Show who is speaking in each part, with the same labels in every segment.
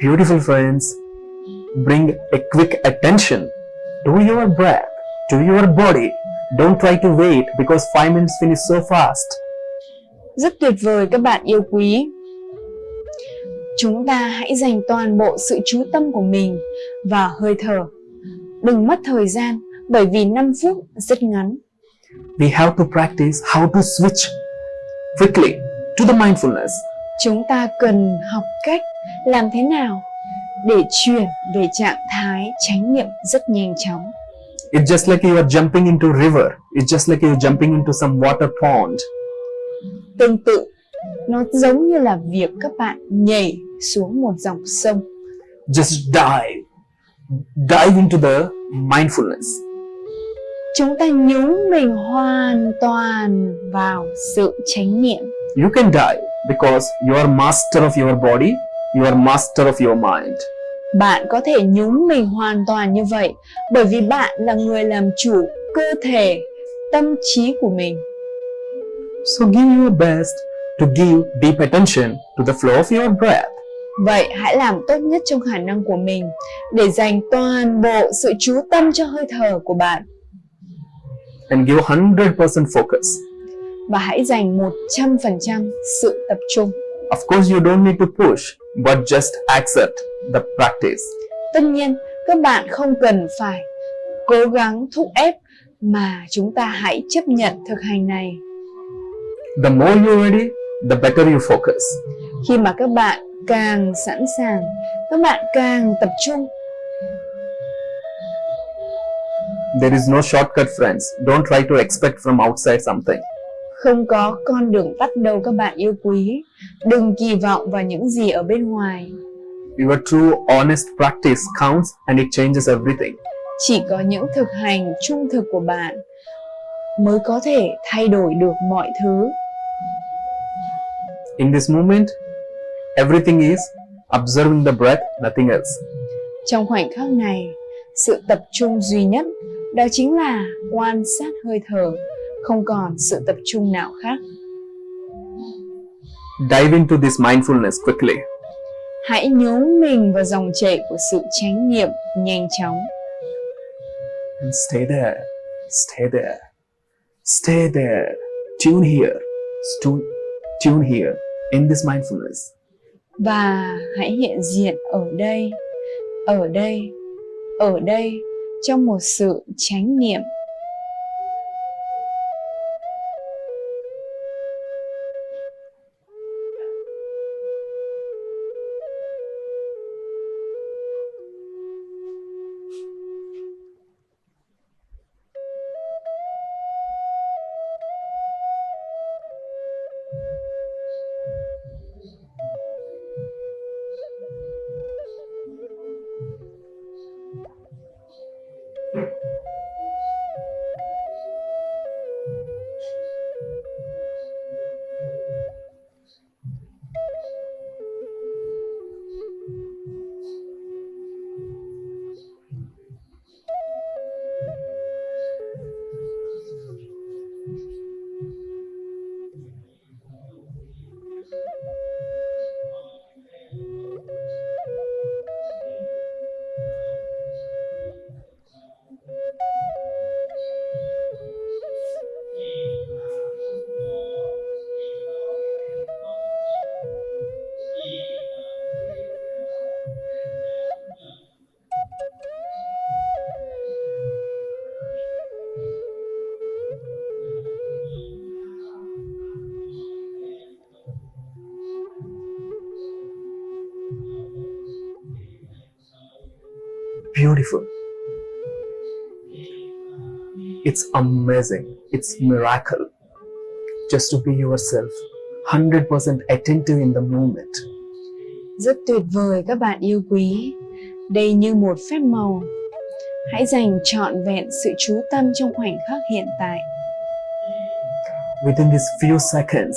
Speaker 1: Beautiful friends, bring a quick attention to your breath, to your body. Don't try to wait because 5 minutes finish so fast.
Speaker 2: Rất tuyệt vời các bạn yêu quý. Chúng ta hãy dành toàn bộ sự chú tâm của mình vào hơi thở. Đừng mất thời gian bởi vì 5 phút rất ngắn.
Speaker 1: We have to practice how to switch quickly to the mindfulness.
Speaker 2: Chúng ta cần học cách làm thế nào để chuyển về trạng thái chánh niệm rất nhanh chóng.
Speaker 1: It's just like you are jumping into river. It's just like you're jumping into some water pond.
Speaker 2: Tương tự, nó giống như là việc các bạn nhảy xuống một dòng sông.
Speaker 1: Just dive. Dive into the mindfulness.
Speaker 2: Chúng ta nhúng mình hoàn toàn vào sự chánh niệm.
Speaker 1: You can die because you are master of your body, you are master of your mind.
Speaker 2: Bạn có thể nhúng mình hoàn toàn như vậy bởi vì bạn là người làm chủ cơ thể, tâm trí của mình.
Speaker 1: So give your best to give deep attention to the flow of your breath.
Speaker 2: Vậy hãy làm tốt nhất trong khả năng của mình để dành toàn bộ sự chú tâm cho hơi thở của bạn
Speaker 1: and give 100% focus.
Speaker 2: và hãy dành 100% sự tập trung.
Speaker 1: Of course, you don't need to push, but just accept the practice.
Speaker 2: Tất nhiên, các bạn không cần phải cố gắng thúc ép mà chúng ta hãy chấp nhận thực hành này.
Speaker 1: The more you're ready, the better you focus.
Speaker 2: Khi mà các bạn càng sẵn sàng, các bạn càng tập trung
Speaker 1: There is no shortcut friends. Don't try to expect from outside something.
Speaker 2: Không có con đường tắt đâu các bạn yêu quý. Đừng kỳ vọng vào những gì ở bên ngoài.
Speaker 1: Your true honest practice counts and it changes everything.
Speaker 2: Chỉ có những thực hành trung thực của bạn mới có thể thay đổi được mọi thứ.
Speaker 1: In this moment, everything is observing the breath, nothing else.
Speaker 2: Trong khoảnh khắc này, sự tập trung duy nhất đó chính là quan sát hơi thở, không còn sự tập trung nào khác.
Speaker 1: Dive into this mindfulness quickly.
Speaker 2: Hãy nhúng mình vào dòng chảy của sự chánh niệm nhanh chóng.
Speaker 1: And stay there, stay there, stay there, tune here, tune, tune here in this mindfulness.
Speaker 2: Và hãy hiện diện ở đây, ở đây, ở đây trong một sự chánh niệm
Speaker 1: beautiful. It's amazing. It's miracle. Just to be yourself, 100% attentive in the moment.
Speaker 2: Rất tuyệt vời các bạn yêu quý. Đây như một phép màu. Hãy dành trọn vẹn sự chú tâm trong khoảnh khắc hiện tại.
Speaker 1: Within these few seconds,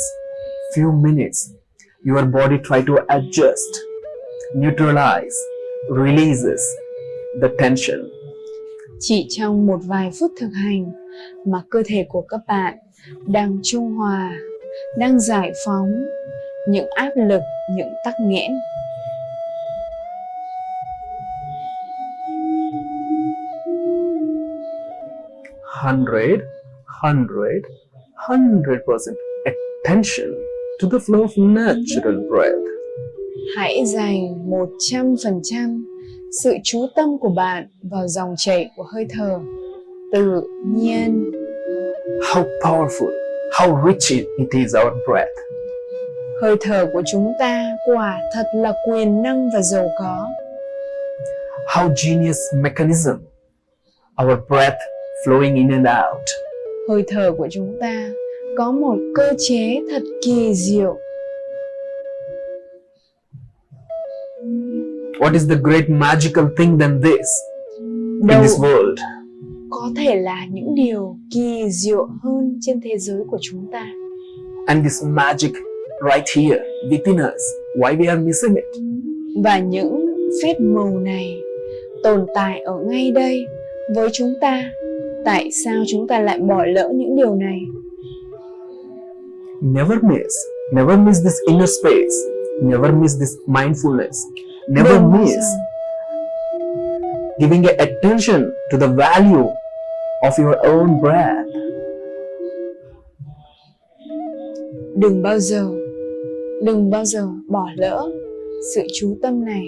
Speaker 1: few minutes, your body try to adjust, neutralize, releases, the tension.
Speaker 2: Chỉ trong một vài phút thực hành mà cơ thể của các bạn đang trung hòa, đang giải phóng những áp lực, những tắc nghẽn.
Speaker 1: Hundred, hundred, hundred percent attention to the flow of natural breath.
Speaker 2: Hãy dành 100% sự chú tâm của bạn vào dòng chảy của hơi thở tự nhiên.
Speaker 1: How powerful, how rich it is our breath.
Speaker 2: Hơi thở của chúng ta quả thật là quyền năng và giàu có.
Speaker 1: How genius mechanism. Our breath flowing in and out.
Speaker 2: Hơi thở của chúng ta có một cơ chế thật kỳ diệu.
Speaker 1: What is the great magical thing than this in
Speaker 2: Đâu
Speaker 1: this world?
Speaker 2: có thể là những điều kỳ diệu hơn trên thế giới của chúng ta.
Speaker 1: And this magic right here within us. Why we are missing it?
Speaker 2: Và những phép màu này tồn tại ở ngay đây với chúng ta. Tại sao chúng ta lại bỏ lỡ những điều này?
Speaker 1: Never miss. Never miss this inner space. Never miss this mindfulness. Never
Speaker 2: bao
Speaker 1: miss giving attention to the value of your own breath.
Speaker 2: đừng bao giờ, đừng bao giờ bỏ lỡ sự chú tâm này,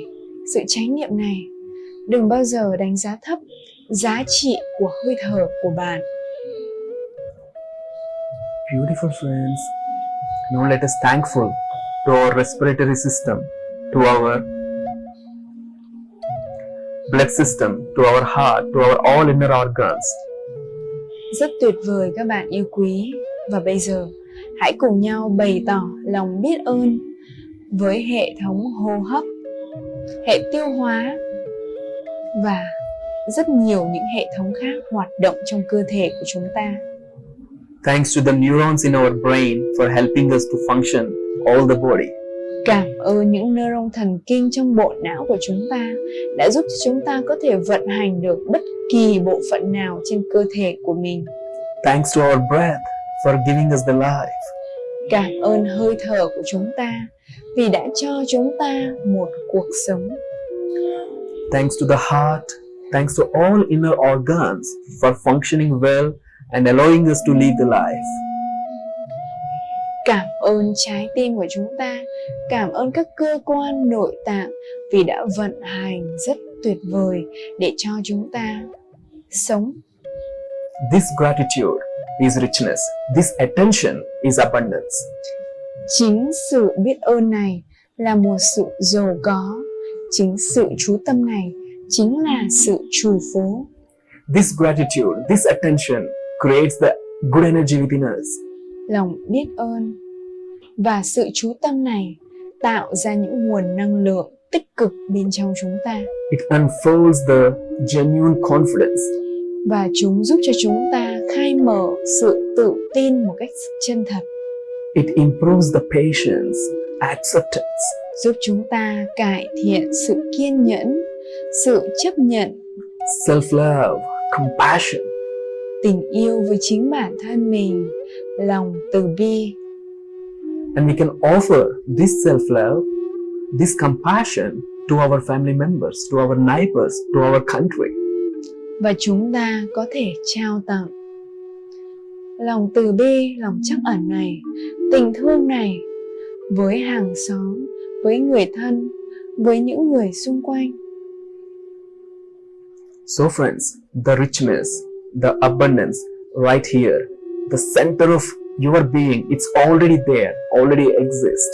Speaker 2: sự chánh niệm này. Đừng bao giờ đánh giá thấp giá trị của hơi thở của bạn.
Speaker 1: Beautiful friends, now let us thankful to our respiratory system, to our blood system, to our heart, to our all inner organs.
Speaker 2: Rất tuyệt vời các bạn yêu quý. Và bây giờ, hãy cùng nhau bày tỏ lòng biết ơn với hệ thống hô hấp, hệ tiêu hóa và rất nhiều những hệ thống khác hoạt động trong cơ thể của chúng ta.
Speaker 1: Thanks to the neurons in our brain for helping us to function all the body.
Speaker 2: Cảm ơn những neuron thần kinh trong bộ não của chúng ta đã giúp cho chúng ta có thể vận hành được bất kỳ bộ phận nào trên cơ thể của mình.
Speaker 1: Thanks to our breath for giving us the life.
Speaker 2: Cảm ơn hơi thở của chúng ta vì đã cho chúng ta một cuộc sống.
Speaker 1: Thanks to the heart, thanks to all inner organs for functioning well and allowing us to live the life.
Speaker 2: Cảm ơn trái tim của chúng ta, cảm ơn các cơ quan nội tạng vì đã vận hành rất tuyệt vời để cho chúng ta sống.
Speaker 1: This gratitude is richness. This attention is abundance.
Speaker 2: Chính sự biết ơn này là một sự giàu có, chính sự chú tâm này chính là sự trù phú.
Speaker 1: This gratitude, this attention creates the good energy within us.
Speaker 2: Lòng biết ơn. Và sự chú tâm này tạo ra những nguồn năng lượng tích cực bên trong chúng ta.
Speaker 1: It unfolds the genuine confidence.
Speaker 2: và chúng giúp cho chúng ta khai mở sự tự tin một cách chân thật.
Speaker 1: It improves the patience, acceptance,
Speaker 2: giúp chúng ta cải thiện sự kiên nhẫn sự chấp nhận
Speaker 1: self-love, compassion,
Speaker 2: tình yêu với chính bản thân mình lòng từ bi
Speaker 1: and we can offer this self-love, this compassion to our family members, to our neighbors, to our country.
Speaker 2: và chúng ta có thể trao tặng lòng từ bi lòng trắc ẩn này tình thương này với hàng xóm với người thân với những người xung quanh
Speaker 1: So friends, the richness, the abundance right here, the center of your being, it's already there, already exist.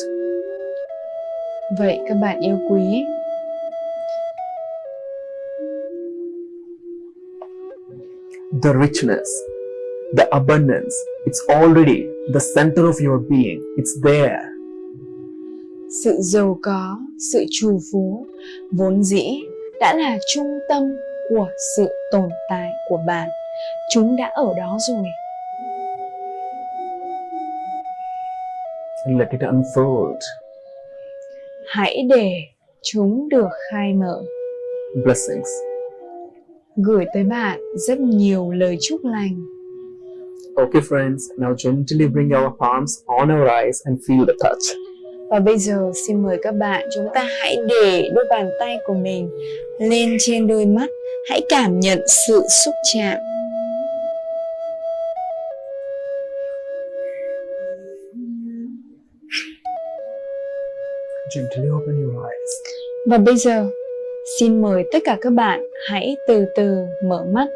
Speaker 2: vậy các bạn yêu quý
Speaker 1: The richness, the abundance, it's already the center of your being. It's there.
Speaker 2: sự giàu có sự trù phú vốn dĩ đã là trung tâm của sự tồn tại của bạn chúng đã ở đó rồi
Speaker 1: And let it unfold.
Speaker 2: hãy để chúng được khai mở
Speaker 1: Blessings.
Speaker 2: gửi tới bạn rất nhiều lời chúc lành
Speaker 1: Okay, friends, now gently bring our palms on our eyes and feel the touch.
Speaker 2: Và bây giờ xin mời các bạn chúng ta hãy để đôi bàn tay của mình lên trên đôi mắt. Hãy cảm nhận sự xúc chạm.
Speaker 1: Gently open your eyes.
Speaker 2: Và bây giờ, xin mời tất cả các bạn hãy từ từ mở mắt.